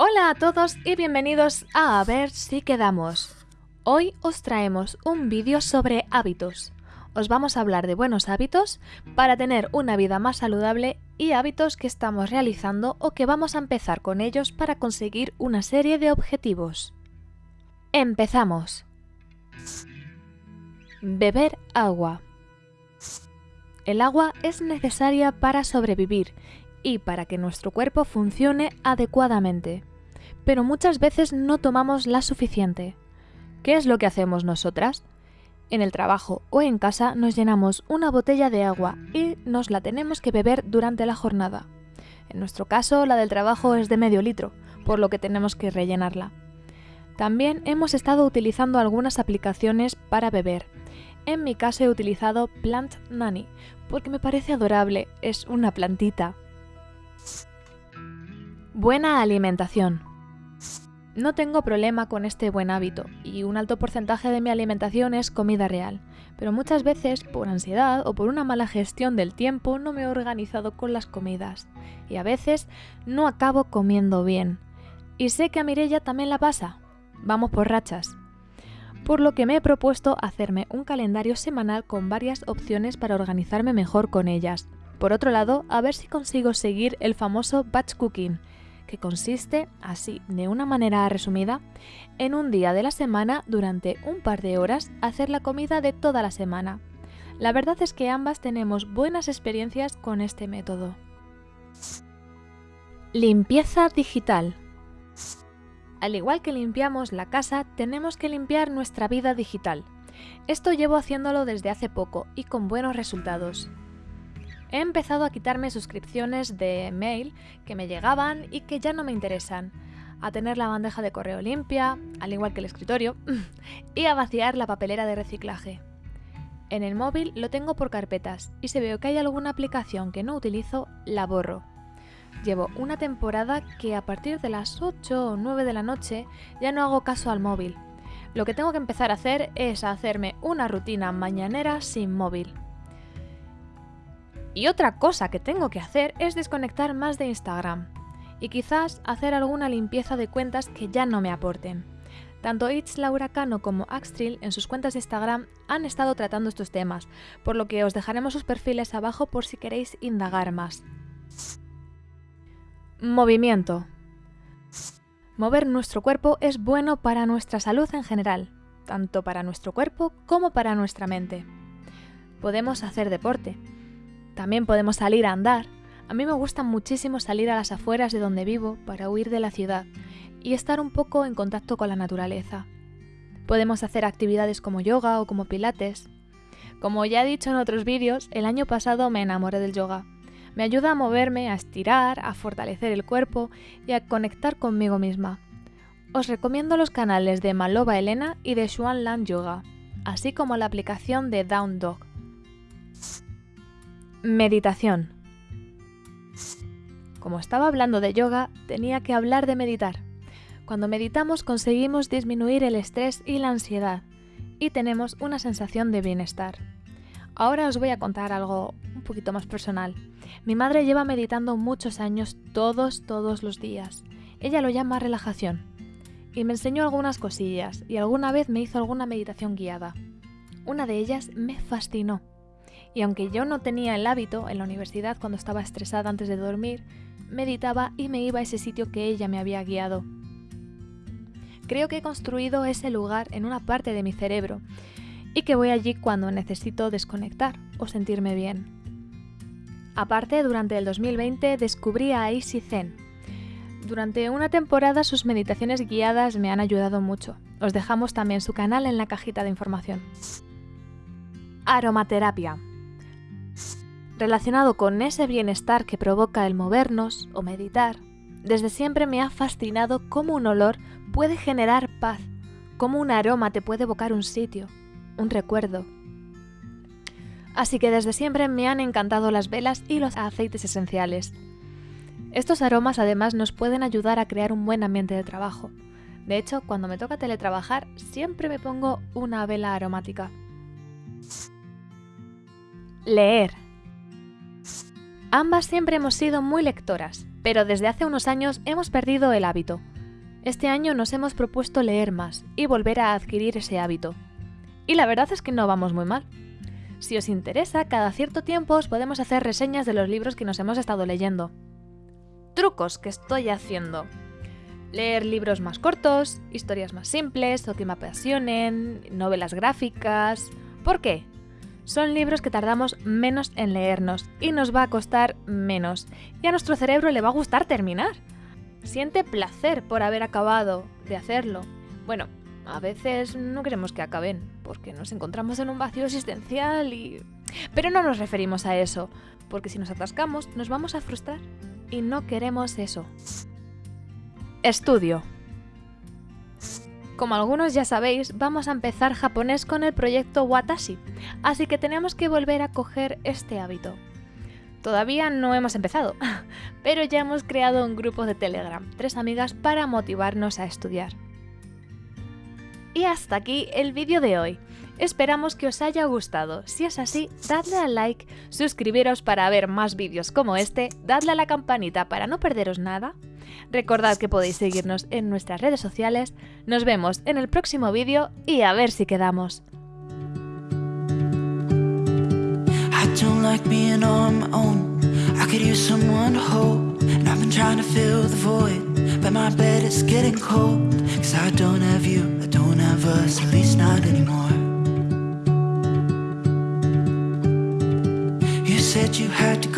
Hola a todos y bienvenidos a A ver si quedamos. Hoy os traemos un vídeo sobre hábitos. Os vamos a hablar de buenos hábitos para tener una vida más saludable y hábitos que estamos realizando o que vamos a empezar con ellos para conseguir una serie de objetivos. Empezamos. Beber agua. El agua es necesaria para sobrevivir y para que nuestro cuerpo funcione adecuadamente. Pero muchas veces no tomamos la suficiente. ¿Qué es lo que hacemos nosotras? En el trabajo o en casa nos llenamos una botella de agua y nos la tenemos que beber durante la jornada. En nuestro caso, la del trabajo es de medio litro, por lo que tenemos que rellenarla. También hemos estado utilizando algunas aplicaciones para beber. En mi caso he utilizado Plant Nanny, porque me parece adorable, es una plantita. Buena alimentación. No tengo problema con este buen hábito y un alto porcentaje de mi alimentación es comida real, pero muchas veces por ansiedad o por una mala gestión del tiempo no me he organizado con las comidas y a veces no acabo comiendo bien. Y sé que a Mirella también la pasa. Vamos por rachas. Por lo que me he propuesto hacerme un calendario semanal con varias opciones para organizarme mejor con ellas. Por otro lado, a ver si consigo seguir el famoso batch cooking, que consiste, así de una manera resumida, en un día de la semana durante un par de horas hacer la comida de toda la semana. La verdad es que ambas tenemos buenas experiencias con este método. Limpieza digital. Al igual que limpiamos la casa, tenemos que limpiar nuestra vida digital. Esto llevo haciéndolo desde hace poco y con buenos resultados. He empezado a quitarme suscripciones de mail que me llegaban y que ya no me interesan, a tener la bandeja de correo limpia, al igual que el escritorio, y a vaciar la papelera de reciclaje. En el móvil lo tengo por carpetas y si veo que hay alguna aplicación que no utilizo, la borro. Llevo una temporada que a partir de las 8 o 9 de la noche ya no hago caso al móvil. Lo que tengo que empezar a hacer es hacerme una rutina mañanera sin móvil. Y otra cosa que tengo que hacer es desconectar más de Instagram y quizás hacer alguna limpieza de cuentas que ya no me aporten. Tanto It's Laura Cano como Axtril en sus cuentas de Instagram han estado tratando estos temas, por lo que os dejaremos sus perfiles abajo por si queréis indagar más. Movimiento. Mover nuestro cuerpo es bueno para nuestra salud en general, tanto para nuestro cuerpo como para nuestra mente. Podemos hacer deporte, también podemos salir a andar. A mí me gusta muchísimo salir a las afueras de donde vivo para huir de la ciudad y estar un poco en contacto con la naturaleza. Podemos hacer actividades como yoga o como pilates. Como ya he dicho en otros vídeos, el año pasado me enamoré del yoga. Me ayuda a moverme, a estirar, a fortalecer el cuerpo y a conectar conmigo misma. Os recomiendo los canales de Maloba Elena y de Xuan Lan Yoga, así como la aplicación de Down Dog. Meditación. Como estaba hablando de yoga, tenía que hablar de meditar. Cuando meditamos conseguimos disminuir el estrés y la ansiedad y tenemos una sensación de bienestar. Ahora os voy a contar algo un poquito más personal. Mi madre lleva meditando muchos años todos, todos los días. Ella lo llama relajación. Y me enseñó algunas cosillas y alguna vez me hizo alguna meditación guiada. Una de ellas me fascinó y aunque yo no tenía el hábito, en la universidad cuando estaba estresada antes de dormir, meditaba y me iba a ese sitio que ella me había guiado. Creo que he construido ese lugar en una parte de mi cerebro y que voy allí cuando necesito desconectar o sentirme bien. Aparte, durante el 2020 descubrí a Easy Zen. Durante una temporada sus meditaciones guiadas me han ayudado mucho. Os dejamos también su canal en la cajita de información. Aromaterapia relacionado con ese bienestar que provoca el movernos o meditar, desde siempre me ha fascinado cómo un olor puede generar paz, cómo un aroma te puede evocar un sitio, un recuerdo. Así que desde siempre me han encantado las velas y los aceites esenciales. Estos aromas además nos pueden ayudar a crear un buen ambiente de trabajo. De hecho, cuando me toca teletrabajar, siempre me pongo una vela aromática. Leer Ambas siempre hemos sido muy lectoras, pero desde hace unos años hemos perdido el hábito. Este año nos hemos propuesto leer más y volver a adquirir ese hábito. Y la verdad es que no vamos muy mal. Si os interesa, cada cierto tiempo os podemos hacer reseñas de los libros que nos hemos estado leyendo. Trucos que estoy haciendo. Leer libros más cortos, historias más simples o que me apasionen, novelas gráficas. ¿Por qué? Son libros que tardamos menos en leernos y nos va a costar menos. Y a nuestro cerebro le va a gustar terminar. Siente placer por haber acabado de hacerlo. Bueno, a veces no queremos que acaben, porque nos encontramos en un vacío existencial y... Pero no nos referimos a eso, porque si nos atascamos nos vamos a frustrar. Y no queremos eso. Estudio. Como algunos ya sabéis, vamos a empezar japonés con el proyecto Watashi, así que tenemos que volver a coger este hábito. Todavía no hemos empezado, pero ya hemos creado un grupo de Telegram, tres amigas para motivarnos a estudiar. Y hasta aquí el vídeo de hoy. Esperamos que os haya gustado. Si es así, dadle al like, suscribiros para ver más vídeos como este, dadle a la campanita para no perderos nada. Recordad que podéis seguirnos en nuestras redes sociales. Nos vemos en el próximo vídeo y a ver si quedamos. Said you had to go